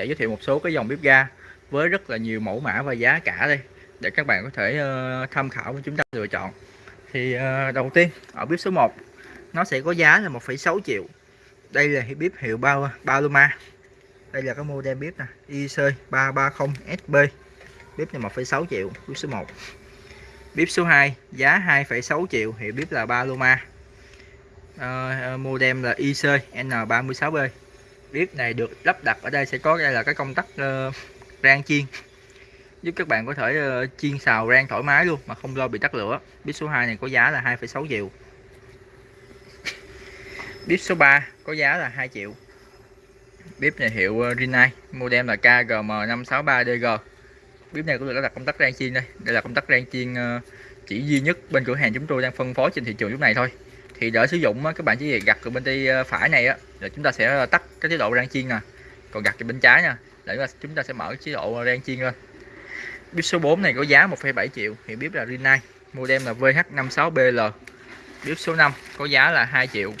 sẽ giới thiệu một số cái dòng bếp ga với rất là nhiều mẫu mã và giá cả đây để các bạn có thể uh, tham khảo và chúng ta lựa chọn. Thì uh, đầu tiên ở bếp số 1 nó sẽ có giá là 1,6 triệu. Đây là bếp hiệu bao Paloma. Đây là cái model bếp nè IC 330 SB bếp này 1,6 triệu bếp số 1 bếp số 2 giá 2,6 triệu hiệu bếp là Paloma. Uh, model là IC N36B bếp này được lắp đặt ở đây sẽ có đây là cái công tắc uh, rang chiên. Giúp các bạn có thể uh, chiên xào rang thoải mái luôn mà không lo bị tắt lửa. Bếp số 2 này có giá là 2,6 triệu. Bếp số 3 có giá là 2 triệu. Bếp này hiệu uh, Rinnai model là KGM563DG bếp này cũng được lắp đặt công tắc rang chiên đây. Đây là công tắc rang chiên uh, chỉ duy nhất bên cửa hàng chúng tôi đang phân phối trên thị trường lúc này thôi. Thì để sử dụng các bạn chỉ việc gặt ở bên tay phải này á là chúng ta sẽ tắt cái chế độ rang chiên nè. Còn gặt cái bên trái nha. Để chúng ta sẽ mở chế độ rang chiên lên. Bếp số 4 này có giá 1,7 triệu. Thì bếp là Rinnai. Model là VH56BL bếp số 5 có giá là 2 triệu.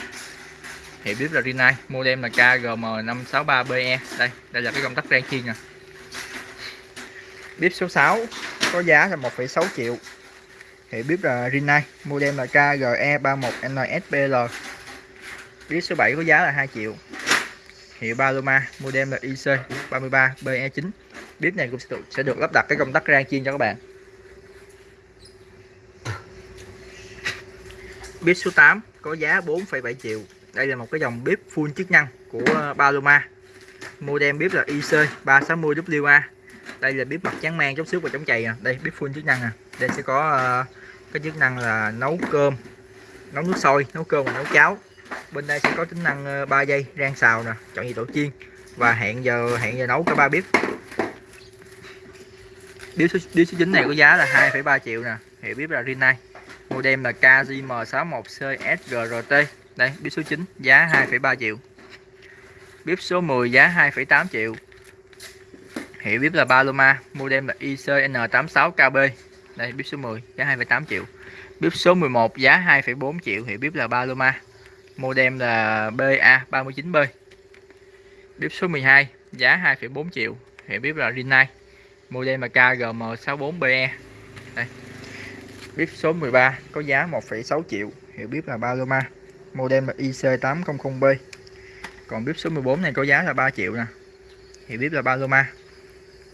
Thì bếp là Rinnai. Model là KGM563BE đây đây là cái công tắc rang chiên nè. Bếp số 6 có giá là 1,6 triệu. Thì bếp là Rinnai. Model là KGE31NSBL bếp số 7 có giá là 2 triệu hiệu Paloma model là IC33BE9 bếp này cũng sẽ được, sẽ được lắp đặt cái công tắc rang chiên cho các bạn. Bếp số 8 có giá 4,7 triệu. Đây là một cái dòng bếp full chức năng của ờ, Paloma. Model bếp là IC360WA đây là bếp mặt trắng mang chống xước và chống chày à. đây bếp full chức năng à. đây sẽ có uh, cái chức năng là nấu cơm nấu nước sôi nấu cơm và nấu cháo bên đây sẽ có tính năng ờ, 3 giây rang xào nè chọn nhiệt độ chiên. Và hẹn giờ hẹn giờ nấu cả ba bếp. Bếp số, bếp số 9 này có giá là 2,3 triệu nè. Hiệu bếp là Rinnai. Model là KJM61CSGRT đây bếp số 9 giá 2,3 triệu. Bếp số 10 giá 2,8 triệu. Hiệu bếp là Paloma model là ICN86KB đây bếp số 10 giá 2,8 triệu. Bếp số 11 giá 2,4 triệu. Hiệu bếp là Paloma modem là BA39B bếp số 12 giá 2,4 triệu. Hiệu bếp là Rinnai. Model là KGM64BE đây. Bếp số 13 có giá 1,6 triệu. Hiệu bếp là Paloma. Model là IC800B còn bếp số 14 này có giá là 3 triệu nè. Hiệu bếp là Paloma.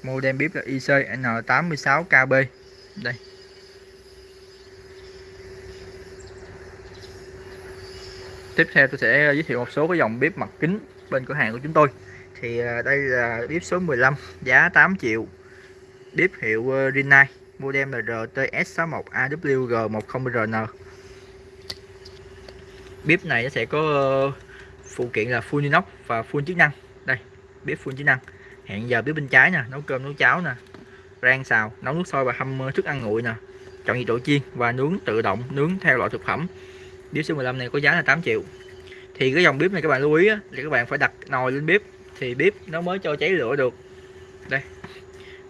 Model bếp là IC N86KB đây. Tiếp theo tôi sẽ giới thiệu một số cái dòng bếp mặt kính bên cửa hàng của chúng tôi. Thì à, đây là bếp số 15 giá 8 triệu. Bếp hiệu ờ, Rinnai, model là RTS61AWG10RN bếp này nó sẽ có ờ, phụ kiện là full inox và full chức năng. Đây, bếp full chức năng. Hẹn giờ bếp bên trái nè, nấu cơm, nấu cháo nè, rang xào, nấu nước sôi và hâm ờ, thức ăn nguội nè. Chọn nhiệt độ chiên và nướng tự động, nướng theo loại thực phẩm bếp số 15 này có giá là 8 triệu. Thì cái dòng bếp này các bạn lưu ý á, là các bạn phải đặt nồi lên bếp thì bếp nó mới cho cháy lửa được. Đây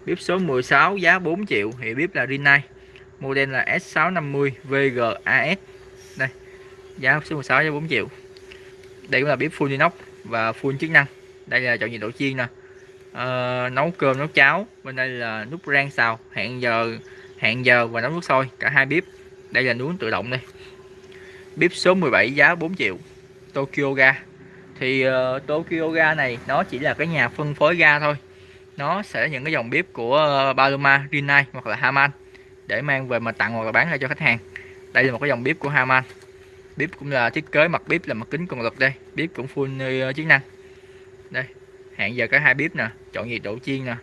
bếp số 16 giá 4 triệu thì bếp là Rinnai model là S650 VGAS đây giá số 16 giá 4 triệu. Đây cũng là bếp full inox và full chức năng. Đây là chọn nhiệt độ chiên nè. Uh, nấu cơm nấu cháo bên đây là nút rang xào hẹn giờ hẹn giờ và nấu nước sôi cả hai bếp. Đây là nướng tự động đây bếp số 17 giá 4 triệu Tokyo ga. Thì uh, Tokyo ga này nó chỉ là cái nhà phân phối ga thôi. Nó sẽ là những cái dòng bếp của uh, Paloma, Rinnai hoặc là Haman để mang về mà tặng hoặc là bán ra cho khách hàng. Đây là một cái dòng bếp của Haman bếp cũng là thiết kế mặt bếp là mặt kính cường lực đây. Bếp cũng full uh, chức năng. Đây hẹn giờ cả hai bếp nè chọn nhiệt độ chiên nè.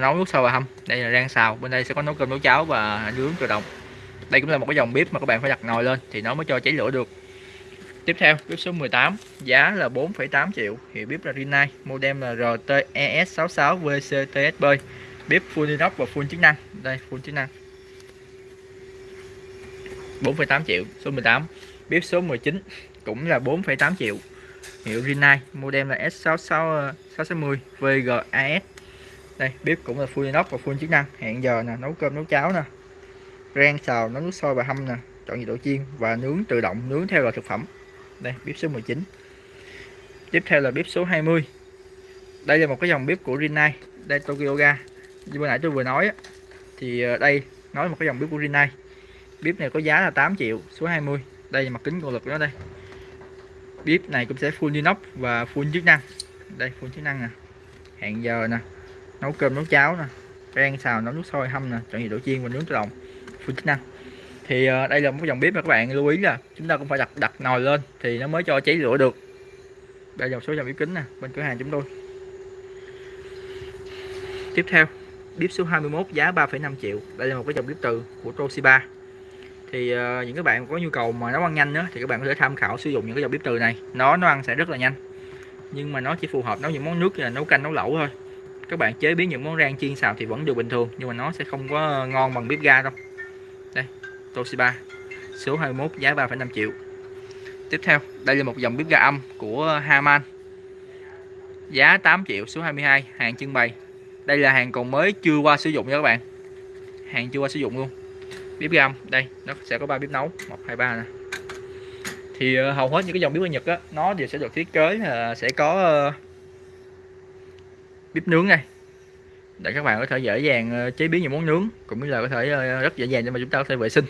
Nấu nước sôi và hâm đây là rang xào bên đây sẽ có nấu cơm nấu cháo và nướng tự động đây cũng là một cái dòng bếp mà các bạn phải đặt nồi lên thì nó mới cho cháy lửa được. Tiếp theo bếp số 18 giá là 4,8 triệu hiệu bếp là Rinnai model là RTES66 VCTSB bếp full inox và full chức năng. Đây full chức năng. 4,8 triệu số 18 bếp số 19 cũng là 4,8 triệu hiệu Rinnai model là S66 660 VGAS đây bếp cũng là full inox và full chức năng. Hẹn giờ nè nấu cơm nấu cháo nè rang, xào, nấu nước sôi và hâm nè. Chọn nhiệt độ chiên và nướng tự động, nướng theo loại thực phẩm. Đây, bếp số 19 tiếp theo là bếp số 20 đây là một cái dòng bếp của Rinnai, đây, Tokyo Ga. Như bữa nãy tôi vừa nói thì ờ, đây nói một cái dòng bếp của Rinnai. Bếp này có giá là 8 triệu, số 20 đây là mặt kính cường lực đó đây. Bếp này cũng sẽ full inox và full chức năng. Đây, full chức năng nè. Hẹn giờ nè. Nấu cơm, nấu cháo nè. Rang, xào, nấu nước sôi, hâm nè. Chọn nhiệt độ chiên và nướng tự động full chức năng. Thì uh, đây là một dòng bếp mà các bạn lưu ý là chúng ta cũng phải đặt đặt nồi lên thì nó mới cho cháy lửa được. Đây là một số dòng bếp kính nè bên cửa hàng chúng tôi. Tiếp theo bếp số 21 giá 3,5 triệu. Đây là một cái dòng bếp từ của Toshiba. Thì uh, những các bạn có nhu cầu mà nấu ăn nhanh nữa thì các bạn có thể tham khảo sử dụng những cái dòng bếp từ này. Nó nó ăn sẽ rất là nhanh. Nhưng mà nó chỉ phù hợp nấu những món nước như là nấu canh nấu lẩu thôi. Các bạn chế biến những món rang chiên xào thì vẫn được bình thường nhưng mà nó sẽ không có ngon bằng bếp ga đâu. Toshiba số 21 giá 3,5 triệu. Tiếp theo đây là một dòng bếp ga âm của Haman giá 8 triệu số 22 hàng trưng bày. Đây là hàng còn mới chưa qua sử dụng nha các bạn. Hàng chưa qua sử dụng luôn. Bếp ga âm đây nó sẽ có ba bếp nấu. Một hai ba nè. Thì ờ, hầu hết những cái dòng bếp ga Nhật á nó đều sẽ được thiết kế là sẽ có ờ, bếp nướng này để các bạn có thể dễ dàng ờ, chế biến những món nướng cũng như là có thể ờ, rất dễ dàng để mà chúng ta có thể vệ sinh.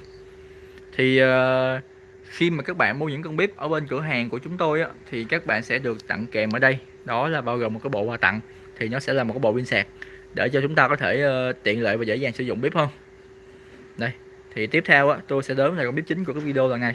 Thì ờ, khi mà các bạn mua những con bếp ở bên cửa hàng của chúng tôi á, thì các bạn sẽ được tặng kèm ở đây. Đó là bao gồm một cái bộ quà tặng thì nó sẽ là một cái bộ pin sạc để cho chúng ta có thể tiện lợi và dễ dàng sử dụng bếp hơn. Đây thì tiếp theo á, tôi sẽ đến là con bếp chính của cái video lần này.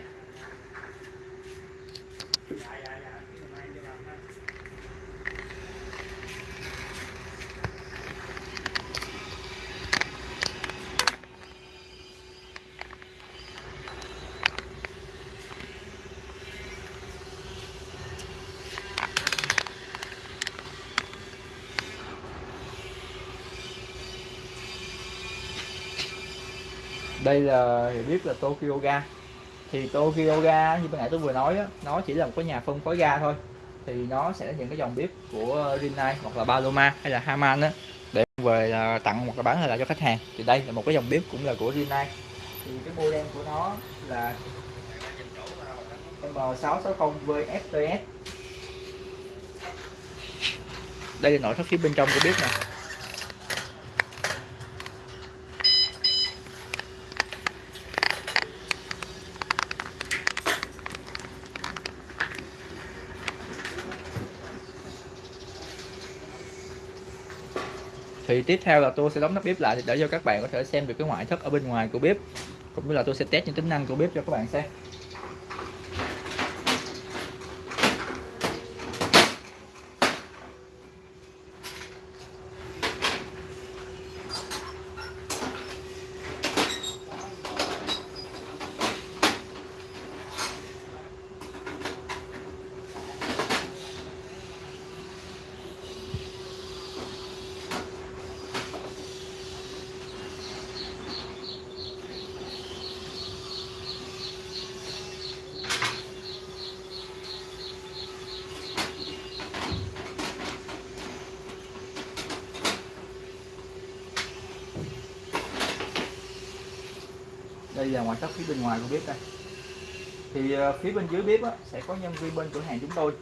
Đây là hiểu biết là Tokyo Ga. Thì Tokyo Ga như ban nãy tôi vừa nói đó, nó chỉ là một cái nhà phân phối ga thôi. Thì nó sẽ là những cái dòng bếp của Rinnai hoặc là Paloma hay là Haman đó để về à, tặng hoặc là bán lại cho khách hàng. Thì đây là một cái dòng bếp cũng là của Rinnai. Thì cái model của nó là M660VFTS đây là nội thất phía bên trong của bếp nè. Thì tiếp theo là tôi sẽ đóng nắp bếp lại để cho các bạn có thể xem được cái ngoại thất ở bên ngoài của bếp. Cũng như là tôi sẽ test những tính năng của bếp cho các bạn xem. Đây là ngoại thất phía bên ngoài của bếp đây. Thì ờ, phía bên dưới bếp á, sẽ có nhân viên bên cửa hàng chúng tôi.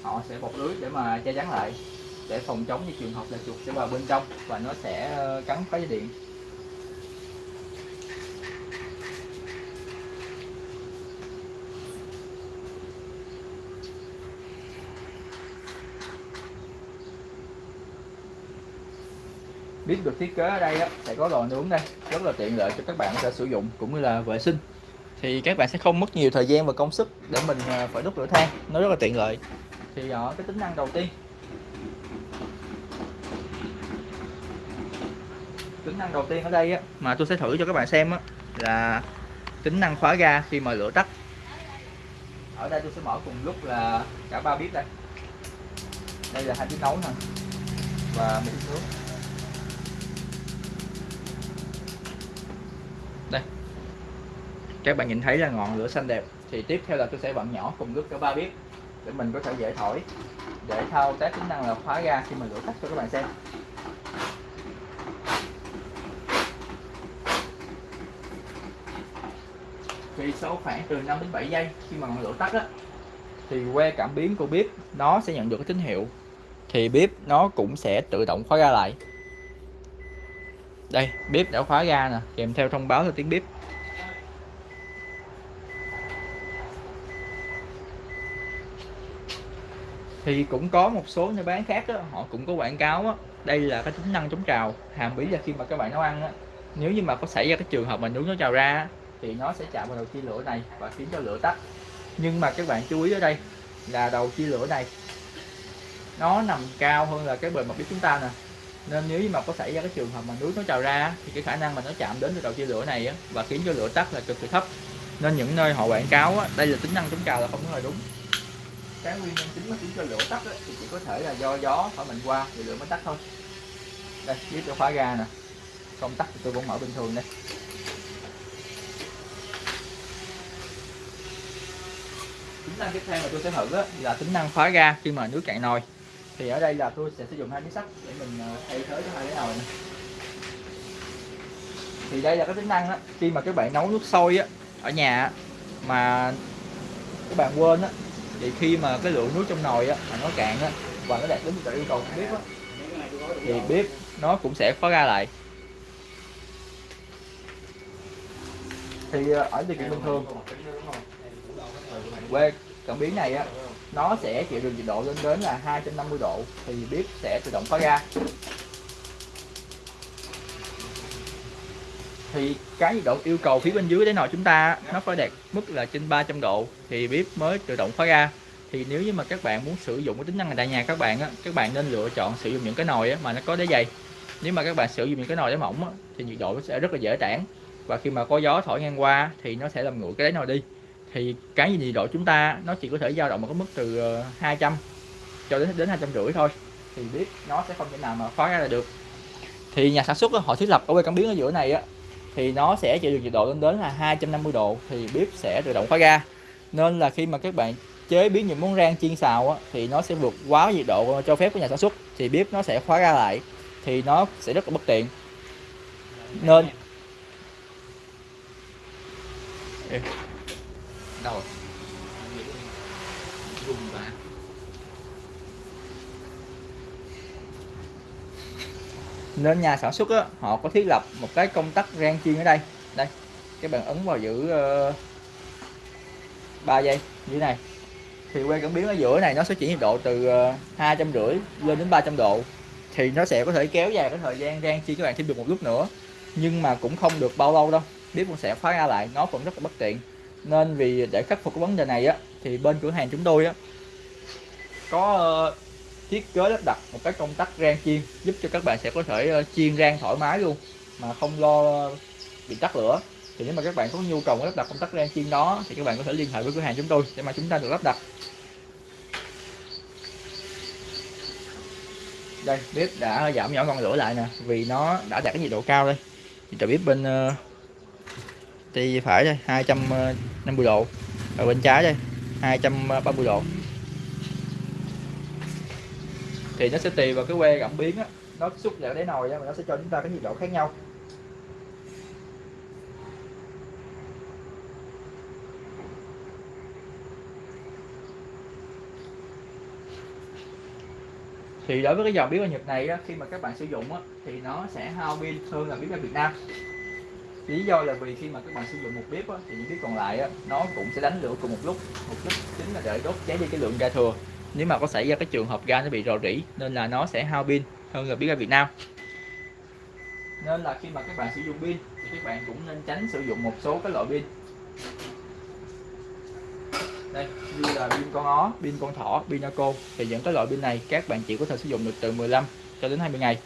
Họ sẽ bọc lưới để mà che chắn lại để phòng chống như trường hợp là chuột sẽ vào bên trong và nó sẽ ờ, cắn phá dây điện. Bếp được thiết kế ở đây á, sẽ có lò nướng đây. Rất là tiện lợi cho các bạn sẽ sử dụng cũng như là vệ sinh. Thì các bạn sẽ không mất nhiều thời gian và công sức để mình à, phải đốt lửa than. Nó rất là tiện lợi. Thì ở cái tính năng đầu tiên. Tính năng đầu tiên ở đây á, mà tôi sẽ thử cho các bạn xem á, là tính năng khóa ga khi mà lửa tắt. Ở đây tôi sẽ mở cùng lúc là cả ba bếp đây. Đây là hai bếp nấu nè và một bếp nướng. Các bạn nhìn thấy là ngọn lửa xanh đẹp. Thì tiếp theo là tôi sẽ bận nhỏ cùng lúc cả ba bếp để mình có thể dễ thổi, để thao tác tính năng là khóa ga khi mà lửa tắt cho các bạn xem. Thì sau khoảng từ 5 đến 7 giây khi mà ngọn lửa tắt á, thì que cảm biến của bếp nó sẽ nhận được cái tín hiệu. Thì bếp nó cũng sẽ tự động khóa ga lại. Đây bếp đã khóa ga nè, kèm theo thông báo là tiếng bếp thì cũng có một số nơi bán khác đó, họ cũng có quảng cáo đó. đây là cái tính năng chống trào hàm ý là khi mà các bạn nấu ăn đó, nếu như mà có xảy ra cái trường hợp mà nướng nó trào ra thì nó sẽ chạm vào đầu chia lửa này và khiến cho lửa tắt. Nhưng mà các bạn chú ý ở đây là đầu chia lửa này nó nằm cao hơn là cái bề mặt bếp chúng ta nè. Nên nếu như mà có xảy ra cái trường hợp mà nước nó trào ra thì cái khả năng mà nó chạm đến cái đầu chia lửa này á, và khiến cho lửa tắt là cực kỳ thấp. Nên những nơi họ quảng cáo á, đây là tính năng chống trào là không có đúng cái nguyên nhân chính mà khiến cho lửa tắt ấy, thì chỉ có thể là do gió thổi mạnh qua thì lửa mới tắt thôi. Đây biết tôi khóa ga nè. Không tắt thì tôi vẫn mở bình thường đây. Tính năng tiếp theo mà tôi sẽ thử đó là tính năng khóa ga khi mà nước cạn nồi. Thì ở đây là tôi sẽ sử dụng hai miếng sắt để mình ờ, thay thế cho hai cái nồi này. Thì đây là cái tính năng đó khi mà các bạn nấu nước sôi á ở nhà mà các bạn quên á thì khi mà cái lượng nước trong nồi á, mà nó cạn á, và nó đạt đến yêu cầu của bếp á, thì bếp nó cũng sẽ khóa ga lại. Thì ờ, ở điều kiện bình thường, quê cảm biến này á, nó sẽ chịu được nhiệt độ lên đến là 250 độ, thì bếp sẽ tự động khóa ga. Thì cái nhiệt độ yêu cầu phía bên dưới để nồi chúng ta nó phải đạt mức là trên 300 độ thì bếp mới tự động khóa ra. Thì nếu như mà các bạn muốn sử dụng cái tính năng này tại nhà các bạn á các bạn nên lựa chọn sử dụng những cái nồi á, mà nó có đáy dày. Nếu mà các bạn sử dụng những cái nồi đáy mỏng á, thì nhiệt độ nó sẽ rất là dễ tản. Và khi mà có gió thổi ngang qua thì nó sẽ làm nguội cái đáy nồi đi. Thì cái nhiệt độ chúng ta nó chỉ có thể dao động ở cái mức từ ờ, 200 cho đến đến hai trăm rưỡi thôi. Thì biết nó sẽ không thể nào mà khóa ra là được. Thì nhà sản xuất họ thiết lập ở quay cảm biến ở giữa này á thì nó sẽ chịu được nhiệt độ lên đến là 250 độ thì bếp sẽ tự động khóa ga nên là khi mà các bạn chế biến những món rang chiên xào á, thì nó sẽ vượt quá nhiệt độ cho phép của nhà sản xuất thì bếp nó sẽ khóa ra lại thì nó sẽ rất là bất tiện. Nên đâu nên nhà sản xuất á, họ có thiết lập một cái công tắc rang chiên ở đây. Đây các bạn ấn vào giữ ờ, uh, 3 giây như thế này. Thì que cảm biến ở giữa này nó sẽ chuyển nhiệt độ từ ờ, hai trăm rưỡi lên đến 300 độ. Thì nó sẽ có thể kéo dài cái thời gian rang chiên các bạn thêm được một lúc nữa. Nhưng mà cũng không được bao lâu đâu bếp cũng sẽ khóa ra lại nó vẫn rất là bất tiện. Nên vì để khắc phục cái vấn đề này á thì bên cửa hàng chúng tôi á có uh, thiết kế lắp đặt một cái công tắc rang chiên giúp cho các bạn sẽ có thể ờ, chiên rang thoải mái luôn mà không lo bị tắt lửa. Thì nếu mà các bạn có nhu cầu lắp đặt công tắc rang chiên đó thì các bạn có thể liên hệ với cửa hàng chúng tôi để mà chúng ta được lắp đặt. Đây bếp đã giảm nhỏ ngọn lửa lại nè vì nó đã đạt cái nhiệt độ cao đây. Thì bếp bên uh, tay phải đây 250 ờ, độ và bên trái đây 230 độ thì nó sẽ tùy vào cái que cảm biến á. Nó xúc vào đáy nồi á mà nó sẽ cho chúng ta cái nhiệt độ khác nhau. Thì đối với cái dòng bếp ga Nhật này á, khi mà các bạn sử dụng á, thì nó sẽ hao pin hơn là bếp ga Việt Nam. Lý do là vì khi mà các bạn sử dụng một bếp á, thì những bếp còn lại á, nó cũng sẽ đánh lửa cùng một lúc. Một lúc chính là để đốt cháy đi cái lượng ga thừa nếu mà có xảy ra cái trường hợp ga nó bị rò rỉ, nên là nó sẽ hao pin hơn là biết ga Việt Nam. Nên là khi mà các bạn sử dụng pin, thì các bạn cũng nên tránh sử dụng một số cái loại pin. Đây, như là pin con ó, pin con thỏ, pin naco thì những cái loại pin này các bạn chỉ có thể sử dụng được từ 15 cho đến 20 ngày.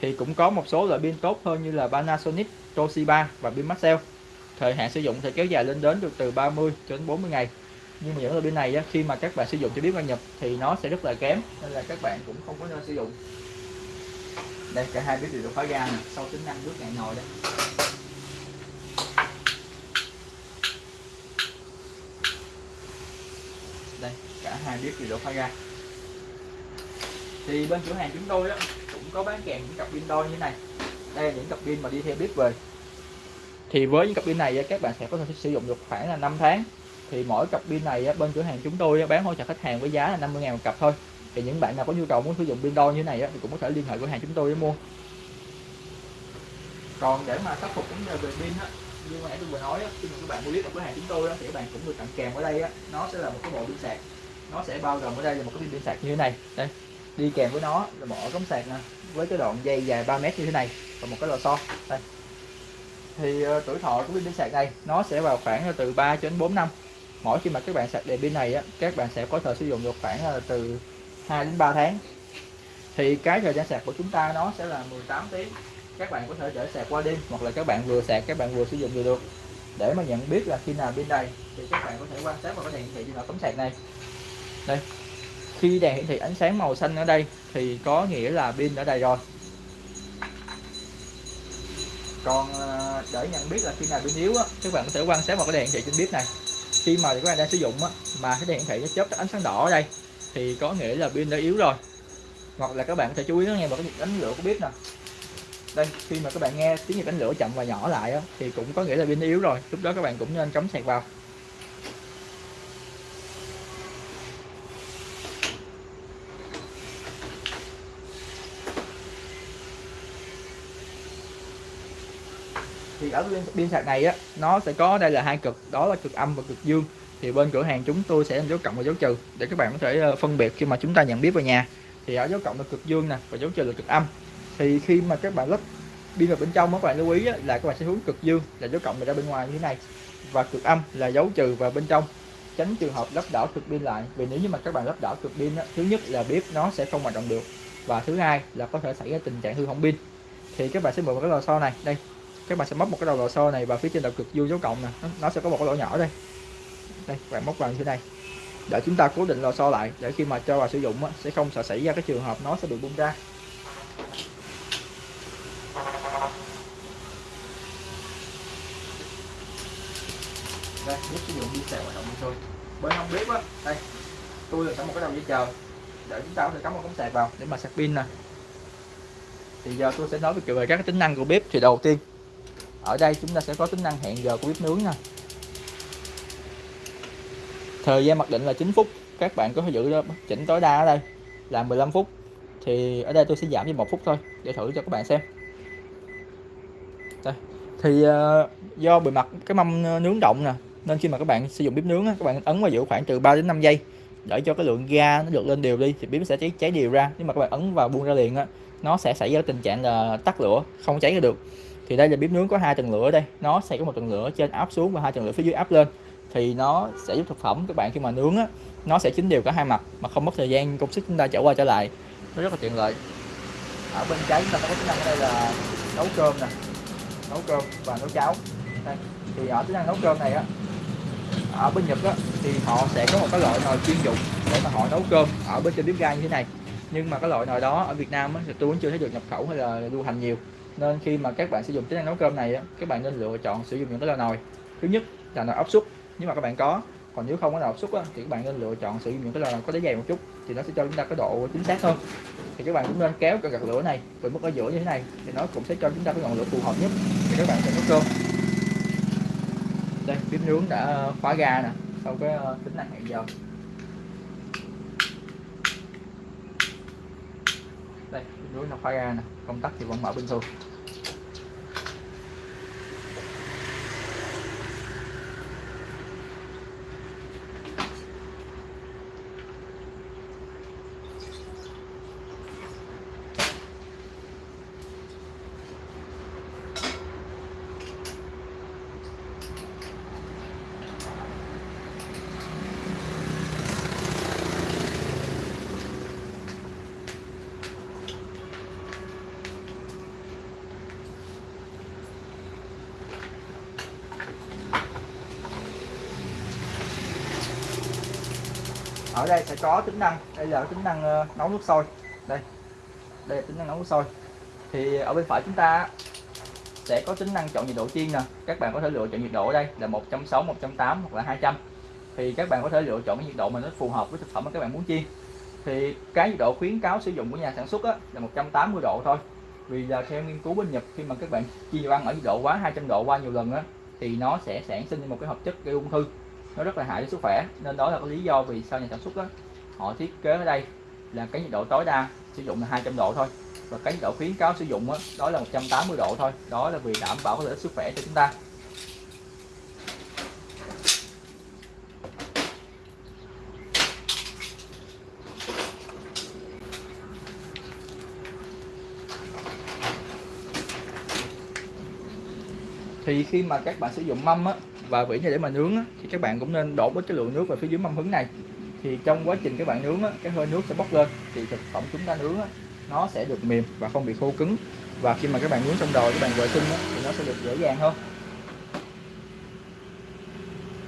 Thì cũng có một số loại pin tốt hơn như là Panasonic, Toshiba và pin Maxell. Thời hạn sử dụng sẽ kéo dài lên đến được từ 30 cho đến 40 ngày nhưng mà những đôi pin này á, khi mà các bạn sử dụng cho biết qua nhập thì nó sẽ rất là kém nên là các bạn cũng không có nên sử dụng. Đây cả hai bếp đều được khóa ga nè sau tính năng nước ngạn nồi đây. Đây cả hai bếp đều được khóa ga thì bên cửa hàng chúng tôi á, cũng có bán kèm những cặp pin đôi như thế này. Đây là những cặp pin mà đi theo bếp về. Thì với những cặp pin này các bạn sẽ có thể sử dụng được khoảng là 5 tháng thì mỗi cặp pin này bên cửa hàng chúng tôi bán hỗ trợ khách hàng với giá là 50 ngàn một cặp thôi. Thì những bạn nào có nhu cầu muốn sử dụng pin đo như thế này thì cũng có thể liên hệ cửa hàng chúng tôi để mua. Còn để mà khắc phục vấn đề về pin á như mà nãy tôi vừa nói khi mà các bạn mua clip ở cửa hàng chúng tôi thì các bạn cũng được tặng kèm ở đây á, nó sẽ là một cái bộ pin sạc. Nó sẽ bao gồm ở đây là một cái pin sạc như thế này. Đây đi kèm với nó là một ổ cắm sạc nè với cái đoạn dây dài 3 mét như thế này và một cái lò xo. Đây. Thì ờ, tuổi thọ của pin sạc này nó sẽ vào khoảng từ 3 đến 4 năm mỗi khi mà các bạn sạc đèn pin này á, các bạn sẽ có thời sử dụng được khoảng là từ 2 đến 3 tháng. Thì cái thời gian sạc của chúng ta nó sẽ là 18 tiếng. Các bạn có thể để sạc qua đêm hoặc là các bạn vừa sạc các bạn vừa sử dụng được. Để mà nhận biết là khi nào pin đầy thì các bạn có thể quan sát vào cái đèn hiển thị trên cắm sạc này. Đây. Khi đèn hiển thị ánh sáng màu xanh ở đây thì có nghĩa là pin đã đầy rồi. Còn ờ, để nhận biết là khi nào pin yếu á các bạn có thể quan sát vào cái đèn hiển thị trên bếp này khi mà các bạn đang sử dụng á mà cái đèn hiển thị nó chớp ánh sáng đỏ ở đây thì có nghĩa là pin đã yếu rồi. Hoặc là các bạn có thể chú ý nghe vào cái nhịp đánh lửa của bếp nè. Đây khi mà các bạn nghe tiếng nhịp đánh lửa chậm và nhỏ lại á, thì cũng có nghĩa là pin yếu rồi. Lúc đó các bạn cũng nên cắm sạc vào. Thì ở bên pin sạc này á, nó sẽ có đây là hai cực, đó là cực âm và cực dương. Thì bên cửa hàng chúng tôi sẽ làm dấu cộng và dấu trừ, để các bạn có thể ờ, phân biệt khi mà chúng ta nhận biết vào nhà. Thì ở dấu cộng là cực dương nè, và dấu trừ là cực âm. Thì khi mà các bạn lắp pin vào bên trong các bạn lưu ý là các bạn sẽ hướng cực dương là dấu cộng ra bên ngoài như thế này. Và cực âm là dấu trừ vào bên trong. Tránh trường hợp lắp đảo cực pin lại, vì nếu như mà các bạn lắp đảo cực pin thứ nhất là bếp nó sẽ không hoạt động được. Và thứ hai là có thể xảy ra tình trạng hư hỏng pin. Thì các bạn sẽ mượn một cái lò xo này, đây các bạn sẽ móc một cái đầu lò xo này và phía trên đầu cực dương dấu cộng nè. Nó sẽ có một cái lỗ nhỏ đây. Đây bạn móc vào như thế này. Để chúng ta cố định lò xo lại để khi mà cho vào sử dụng sẽ không sợ xảy ra cái trường hợp nó sẽ bị bung ra. Đây bếp sử dụng pin sạc hoạt động như thôi. Bên không bếp á đây tôi là sẵn một cái đầu dây chờ. Để chúng ta có thể cắm một cắm sạc vào. Để mà sạc pin nè. Thì giờ tôi sẽ nói về các tính năng của bếp. Thì đầu tiên ở đây chúng ta sẽ có tính năng hẹn giờ của bếp nướng nha. Thời gian mặc định là 9 phút. Các bạn có thể giữ chỉnh tối đa ở đây là 15 phút. Thì ở đây tôi sẽ giảm đi một phút thôi để thử cho các bạn xem. Đây. thì uh, do bề mặt cái mâm nướng động nè nên khi mà các bạn sử dụng bếp nướng các bạn ấn vào giữ khoảng từ 3 đến 5 giây để cho cái lượng ga nó được lên đều đi thì bếp sẽ cháy cháy đều ra. Nhưng mà các bạn ấn vào buông ra liền á nó sẽ xảy ra tình trạng là tắt lửa không cháy ra được thì đây là bếp nướng có hai tầng lửa đây. Nó sẽ có một tầng lửa trên áp xuống và hai tầng lửa phía dưới áp lên. Thì nó sẽ giúp thực phẩm các bạn khi mà nướng á nó sẽ chín đều cả hai mặt mà không mất thời gian công sức chúng ta trở qua trở lại. Nó rất là tiện lợi. Ở bên trái chúng ta có tính năng ở đây là nấu cơm nè. Nấu cơm và nấu cháo. Đây. thì ở tính năng nấu cơm này á ở bên Nhật á, thì họ sẽ có một cái loại nồi chuyên dụng để mà họ nấu cơm ở bên trên bếp ga như thế này. Nhưng mà cái loại nồi đó ở Việt Nam á, thì tôi vẫn chưa thấy được nhập khẩu hay là lưu hành nhiều nên khi mà các bạn sử dụng tính năng nấu cơm này các bạn nên lựa chọn sử dụng những cái loại nồi thứ nhất là nồi áp suất. Nếu mà các bạn có, còn nếu không có nồi áp suất thì các bạn nên lựa chọn sử dụng những cái lò có đáy dày một chút, thì nó sẽ cho chúng ta cái độ chính xác hơn. Thì các bạn cũng nên kéo cái gạt lửa này về mức ở giữa như thế này, thì nó cũng sẽ cho chúng ta cái ngọn lửa phù hợp nhất để các bạn sẽ nấu cơm. Đây bếp nướng đã khóa ga nè, sau cái ờ, tính năng hẹn giờ. Đây nó khóa ra nè công tắc thì vẫn mở bình thường. Ở đây sẽ có tính năng đây là tính năng ờ, nấu nước sôi. Đây đây là tính năng nấu nước sôi. Thì ở bên phải chúng ta sẽ có tính năng chọn nhiệt độ chiên nè. Các bạn có thể lựa chọn nhiệt độ ở đây là 160 180 hoặc là 200 thì các bạn có thể lựa chọn cái nhiệt độ mà nó phù hợp với thực phẩm mà các bạn muốn chiên. Thì cái nhiệt độ khuyến cáo sử dụng của nhà sản xuất á, là 180 độ thôi. Vì là theo nghiên cứu bên Nhật khi mà các bạn chiên đồ ăn ở nhiệt độ quá 200 độ qua nhiều lần á thì nó sẽ sản sinh một cái hợp chất gây ung thư nó rất là hại cho sức khỏe. Nên đó là cái lý do vì sao nhà sản xuất đó, họ thiết kế ở đây là cái nhiệt độ tối đa sử dụng là 200 độ thôi. Và cái nhiệt độ khuyến cáo sử dụng đó, đó là 180 độ thôi. Đó là vì đảm bảo cái lợi ích sức khỏe cho chúng ta. Thì khi mà các bạn sử dụng mâm á, và vỉ này để mà nướng á, thì các bạn cũng nên đổ với cái lượng nước vào phía dưới mâm hứng này. Thì trong quá trình các bạn nướng á, cái hơi nước sẽ bốc lên thì thực phẩm chúng ta nướng á, nó sẽ được mềm và không bị khô cứng. Và khi mà các bạn nướng xong rồi các bạn vệ sinh á, thì nó sẽ được dễ dàng hơn.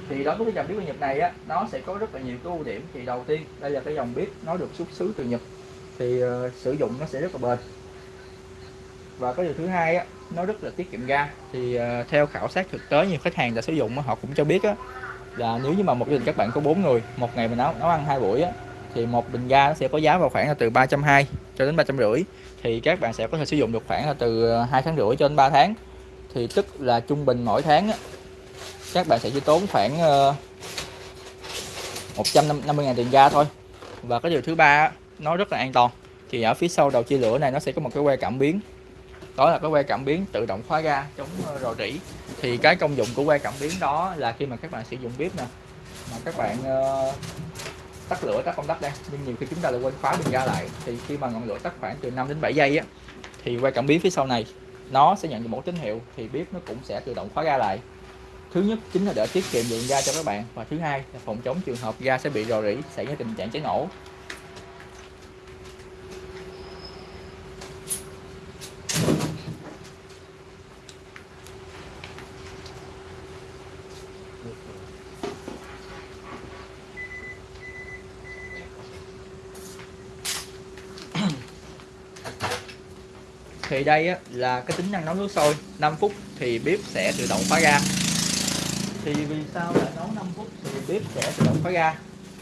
Thì đối với cái dòng bếp của Nhật này á nó sẽ có rất là nhiều cái ưu điểm. Thì đầu tiên đây là cái dòng bếp nó được xuất xứ từ Nhật. Thì uh, sử dụng nó sẽ rất là bền và cái điều thứ hai á nó rất là tiết kiệm ga. Thì uh, theo khảo sát thực tế nhiều khách hàng đã sử dụng họ cũng cho biết á là nếu như mà một gia đình các bạn có bốn người một ngày mình nấu nấu ăn hai buổi á thì một bình ga nó sẽ có giá vào khoảng là từ 320 cho đến ba trăm rưỡi. Thì các bạn sẽ có thể sử dụng được khoảng là từ ờ, hai tháng rưỡi cho đến 3 tháng. Thì tức là trung bình mỗi tháng á, các bạn sẽ chỉ tốn khoảng ờ, uh, 150 ngàn tiền ga thôi. Và cái điều thứ ba nó rất là an toàn. Thì ở phía sau đầu chia lửa này nó sẽ có một cái que cảm biến đó là cái que cảm biến tự động khóa ga chống ờ, rò rỉ. Thì cái công dụng của que cảm biến đó là khi mà các bạn sử dụng bếp nè mà các bạn uh, tắt lửa tắt công tắc đây nhưng nhiều khi chúng ta lại quên khóa bình ga lại. Thì khi mà ngọn lửa tắt khoảng từ 5 đến 7 giây á thì que cảm biến phía sau này nó sẽ nhận được một tín hiệu thì bếp nó cũng sẽ tự động khóa ga lại. Thứ nhất chính là để tiết kiệm lượng ga cho các bạn và thứ hai là phòng chống trường hợp ga sẽ bị rò rỉ xảy ra tình trạng cháy nổ. Đây á, là cái tính năng nấu nước sôi. 5 phút thì bếp sẽ tự động khóa ga thì vì sao là nấu 5 phút thì bếp sẽ tự động khóa ga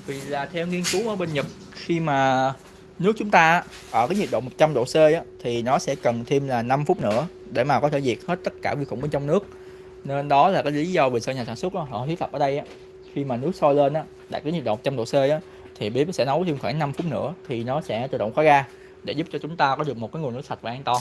vì là theo nghiên cứu ở bên Nhật khi mà nước chúng ta ở cái nhiệt độ 100 độ C á, thì nó sẽ cần thêm là 5 phút nữa để mà có thể diệt hết tất cả vi khuẩn bên trong nước. Nên đó là cái lý do vì sao nhà sản xuất đó, họ thiết lập ở đây á, khi mà nước sôi lên á, đạt cái nhiệt độ 100 độ C á, thì bếp sẽ nấu thêm khoảng 5 phút nữa thì nó sẽ tự động khóa ga để giúp cho chúng ta có được một cái nguồn nước sạch và an toàn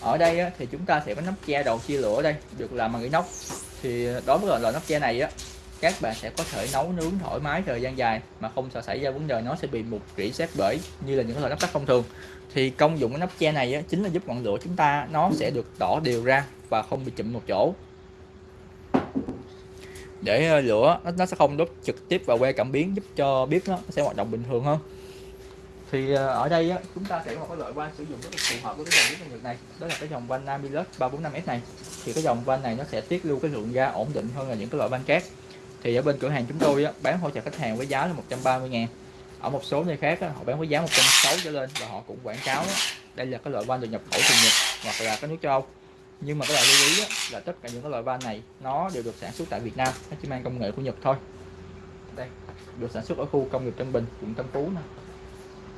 ở đây á, thì chúng ta sẽ có nắp che đầu chia lửa đây được làm bằng inox. Thì đối với loại nắp che này á các bạn sẽ có thể nấu nướng thoải mái thời gian dài mà không sợ xảy ra vấn đề nó sẽ bị mục rỉ sét bể như là những loại nắp sắt thông thường. Thì công dụng của nắp che này á, chính là giúp ngọn lửa chúng ta nó sẽ được đỏ đều ra và không bị chụm một chỗ. Để ờ, lửa nó sẽ không đốt trực tiếp vào que cảm biến giúp cho bếp nó sẽ hoạt động bình thường hơn thì ờ, ở đây á, chúng ta sẽ có một cái loại van sử dụng rất là phù hợp với cái dòng nước Nhật này. Đó là cái dòng van Namilus 345S này. Thì cái dòng van này nó sẽ tiết lưu cái lượng ga ổn định hơn là những cái loại van khác. Thì ở bên cửa hàng chúng tôi á, bán hỗ trợ khách hàng với giá là 130 ngàn. Ở một số nơi khác á, họ bán với giá 160 trở lên và họ cũng quảng cáo á, đây là cái loại van được nhập khẩu từ Nhật hoặc là cái nước châu Âu. Nhưng mà các bạn lưu ý á, là tất cả những cái loại van này nó đều được sản xuất tại Việt Nam nó chỉ mang công nghệ của Nhật thôi. Đây được sản xuất ở khu công nghiệp Tân Bình quận Tân Phú nè.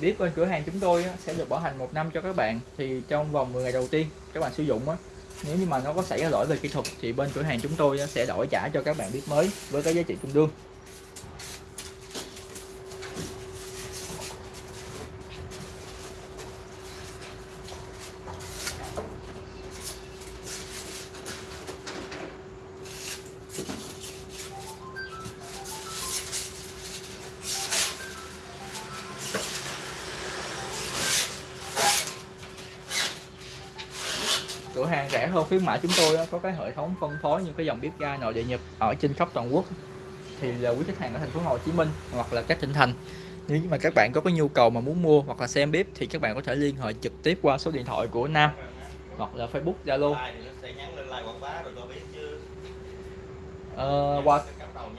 bếp bên cửa hàng chúng tôi sẽ được bảo hành một năm cho các bạn. Thì trong vòng 10 ngày đầu tiên các bạn sử dụng á, nếu như mà nó có xảy ra lỗi về kỹ thuật thì bên cửa hàng chúng tôi sẽ đổi trả cho các bạn bếp mới với cái giá trị tương đương. cửa hàng rẻ hơn khuyến mãi chúng tôi có cái hệ thống phân phối những cái dòng bếp ga nội địa nhập ở trên khắp toàn quốc. Thì là quý khách hàng ở thành phố Hồ Chí Minh hoặc là các tỉnh thành nếu mà các bạn có cái nhu cầu mà muốn mua hoặc là xem bếp thì các bạn có thể liên hệ trực tiếp qua số điện thoại của Nam hoặc là Facebook Zalo. Ờ, qua không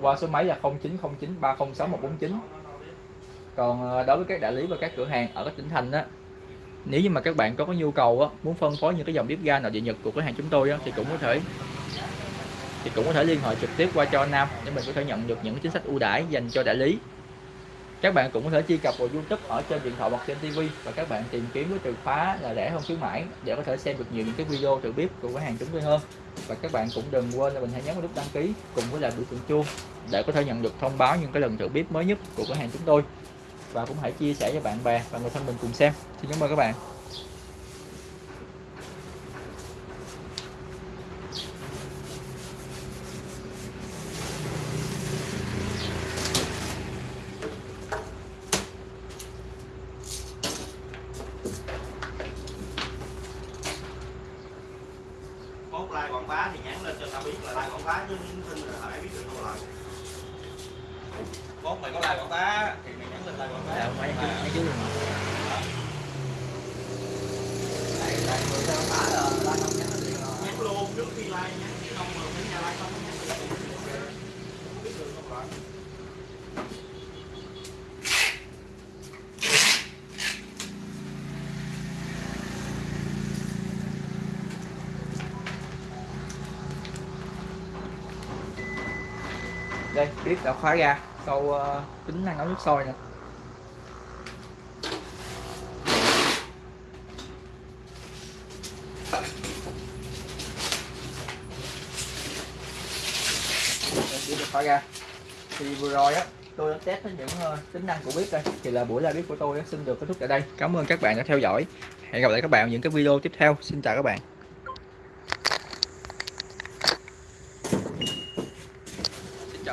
qua số máy là 0909 306 149 còn à, đối với các đại lý và các cửa hàng ở các tỉnh thành đó nếu như mà các bạn có cái nhu cầu á, muốn phân phối những cái dòng bếp ga nội địa nhật của cửa hàng chúng tôi á, thì cũng có thể thì cũng có thể liên hệ trực tiếp qua cho Nam để mình có thể nhận được những chính sách ưu đãi dành cho đại lý. Các bạn cũng có thể truy cập vào YouTube ở trên điện thoại hoặc trên TV và các bạn tìm kiếm với từ khóa là rẻ hơn khuyến mãi để có thể xem được nhiều những cái video từ bếp của cửa hàng chúng tôi hơn. Và các bạn cũng đừng quên là mình hãy nhấn vào nút đăng ký cùng với là biểu tượng chuông để có thể nhận được thông báo những cái lần thử bếp mới nhất của cửa hàng chúng tôi và cũng hãy chia sẻ cho bạn bè và người thân mình cùng xem. Xin cảm ơn các bạn Mốt like quảng bá thì nhắn lên cho tao biết là like quảng bá chứ tin là phải biết được đâu lại Mốt mày có like quảng bá thì mày nhắn lên like quảng bá Dạ, mấy chú, Mà- mấy chú luôn. Tại- tại người ta quảng bá là like không nhắn lên liền. Nhắn luôn trước khi like nhắn chứ không mà mấy nhà like không nhắn liền. Không biết được đâu lại đây bếp đã khóa ra sau uh, tính năng nấu nước sôi nè. Đây, khóa ra. Thì vừa rồi á tôi đã test những uh, tính năng của bếp đây. Thì là buổi live bếp của tôi đã xin được kết thúc tại đây. Cảm ơn các bạn đã theo dõi. Hẹn gặp lại các bạn ở những cái video tiếp theo. Xin chào các bạn.